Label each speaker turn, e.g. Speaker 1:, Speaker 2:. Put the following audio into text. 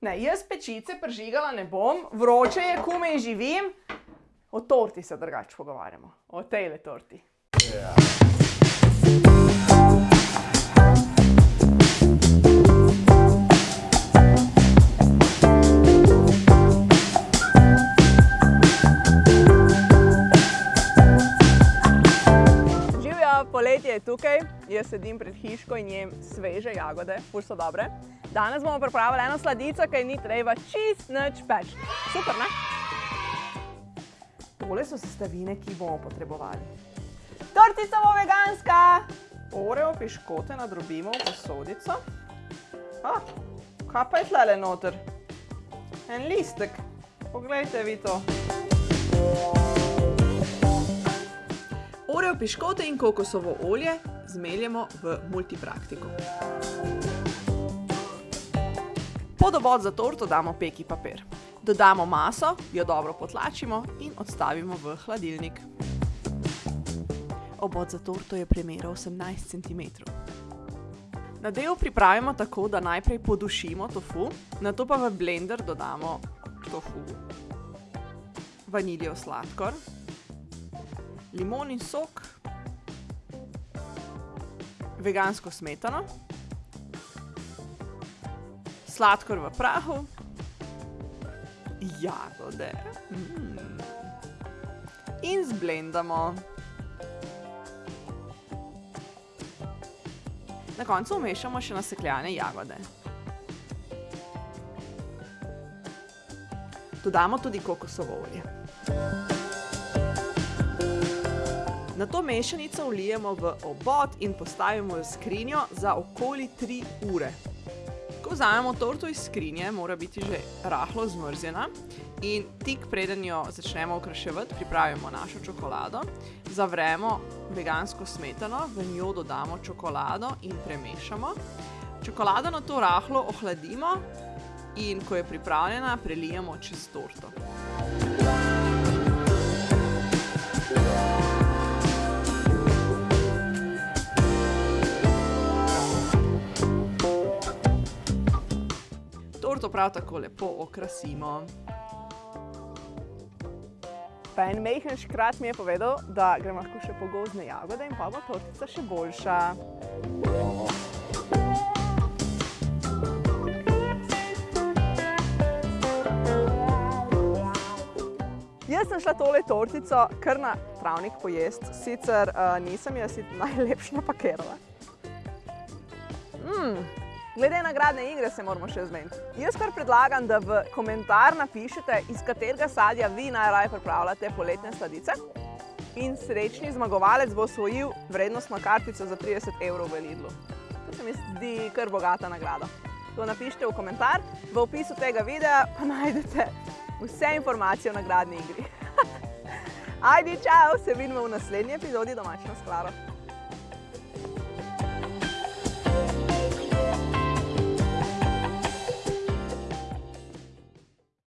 Speaker 1: Ne, jaz pečice prižigala ne bom, vroče je, komaj živim. O torti se drugače pogovarjamo, o tejle torti. Živjo, poletje je tukaj, jaz sedim pred hiško in jem sveže jagode, ful so dobre. Danes bomo pripravili eno sladico, ki ni treba čist nič peč. Super, ne? Tole so sestavine, ki bomo potrebovali. Tortica bo veganska! Oreo piškote nadrobimo v posodico. A, kaj pa je tlele noter? En listek. Poglejte vi to. Oreo piškote in kokosovo olje zmeljemo v multipraktiko. Pod obod za torto damo peki papir. Dodamo maso, jo dobro potlačimo in odstavimo v hladilnik. Obod za torto je premera 18 cm. Nadev pripravimo tako, da najprej podušimo tofu, nato pa v blender dodamo tofu, vaniljev sladkor, limonin sok, vegansko smetano, sladkor v prahu, jagode mm. in zblendamo. Na koncu vmešamo še nasekljane jagode. Dodamo tudi kokosovo olje. Nato mešanico vlijemo v obod in postavimo v skrinjo za okoli 3 ure. Ko vzamemo torto iz skrinje, mora biti že rahlo zmrznjena in tik preden jo začnemo okraševati, pripravimo našo čokolado, zavremo vegansko smetano, v njo dodamo čokolado in premešamo. Čokolado nato rahlo ohladimo in ko je pripravljena, prelijemo čez torto. Torto prav tako lepo okrasimo. Pa en majhen škrat mi je povedal, da grem lahko še po gozdne jagode in pa bo tortica še boljša. Jaz sem šla tole tortico kar na travnik pojest, sicer uh, nisem jo si najlepše napakirala. Glede nagradne igre se moramo še zmeniti. Jaz kar predlagam, da v komentar napišete, iz katerega sadja vi najraje pripravljate poletne sladice. In srečni zmagovalec bo osvojil vrednostno kartico za 30 evrov v Lidlu. To se mi zdi kar bogata nagrada. To napišite v komentar, v opisu tega videa pa najdete vse informacije o nagradni igri. Ajdi, čau, se vidimo v naslednji epizodi Domačina s Klaro.